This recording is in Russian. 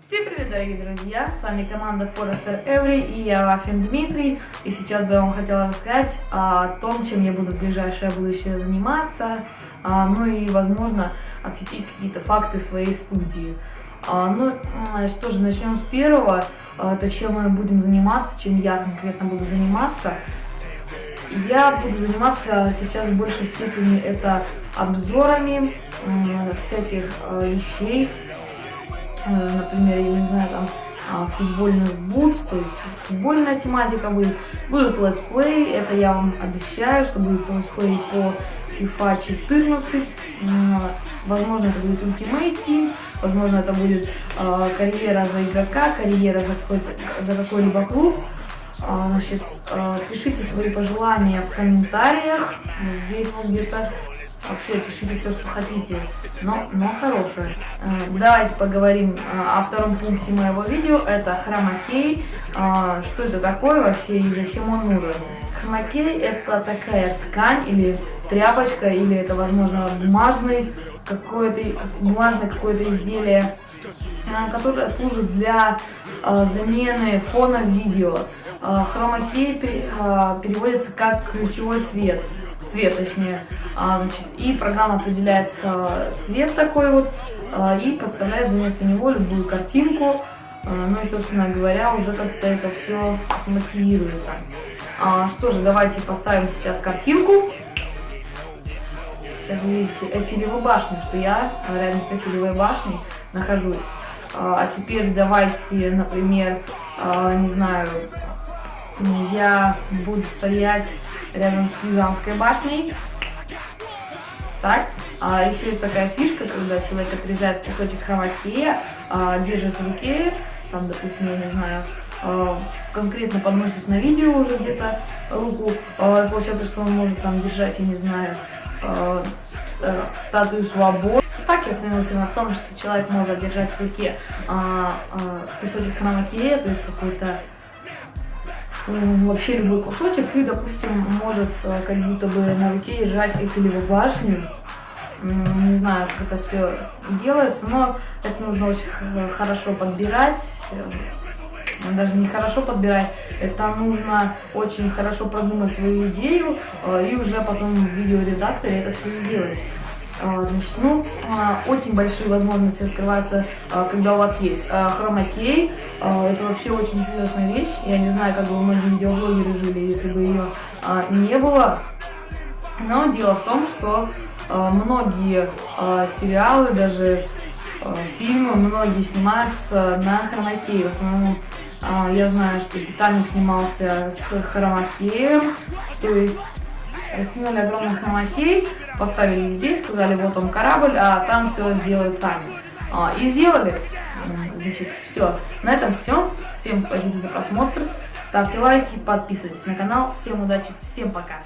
Всем привет, дорогие друзья! С вами команда Forester Every и я Вафин Дмитрий. И сейчас бы я вам хотела рассказать о том, чем я буду в ближайшее будущее заниматься, а, ну и, возможно, осветить какие-то факты своей студии. А, ну, что же, начнем с первого. А, это чем мы будем заниматься, чем я конкретно буду заниматься. Я буду заниматься сейчас в большей степени это обзорами всяких вещей, Э, например, я не знаю, там, а, футбольных бутс, то есть футбольная тематика будет. Будут летсплей, это я вам обещаю, что будет летсплей по FIFA 14. Возможно, это будет Ultimate Team, возможно, это будет э, карьера за игрока, карьера за какой-либо за какой клуб. Э, значит, э, пишите свои пожелания в комментариях. Здесь вот где-то Вообще пишите все, что хотите, но, но хорошее. Э, давайте поговорим э, о втором пункте моего видео. Это хромакей. Э, что это такое вообще и зачем он нужен? Хромакей это такая ткань или тряпочка, или это, возможно, бумажный какое-то бумажное какое-то изделие, которое служит для замены фона в видео. Хромакей переводится как ключевой свет цвет точнее. А, значит, и программа определяет цвет такой вот и подставляет за место него любую картинку. Ну и, собственно говоря, уже как-то это все автоматизируется. А, что же, давайте поставим сейчас картинку. Сейчас вы видите Эфелеву башню, что я рядом с Эфелевой башней нахожусь. А, а теперь давайте, например, а, не знаю, я буду стоять рядом с Пизанской башней. Так, а еще есть такая фишка, когда человек отрезает кусочек хромакея, а, держит в руке, там, допустим, я не знаю, конкретно подносит на видео уже где-то руку, получается, что он может там держать, я не знаю, а, статую свободы. Так я остановился на том, что человек может держать в руке а, а, кусочек хромакея, то есть какой-то вообще любой кусочек и, допустим, может э, как будто бы на руке держать Эйфелеву башню. Не знаю, как это все делается, но это нужно очень хорошо подбирать. Э, даже не хорошо подбирать, это нужно очень хорошо продумать свою идею э, и уже потом в видеоредакторе это все сделать. А, значит, ну, а, очень большие возможности открываются, а, когда у вас есть хромакей. Это вообще очень интересная вещь. Я не знаю, как бы многие видеоблогеры жили, если бы ее не было. Но дело в том, что многие сериалы, даже фильмы, многие снимаются на хромакее. В основном я знаю, что Титаник снимался с хромакеем, то есть Растянули огромный хромакей, поставили людей, сказали, вот он корабль, а там все сделают сами. А, и сделали. Значит, все. На этом все. Всем спасибо за просмотр. Ставьте лайки, подписывайтесь на канал. Всем удачи, всем пока.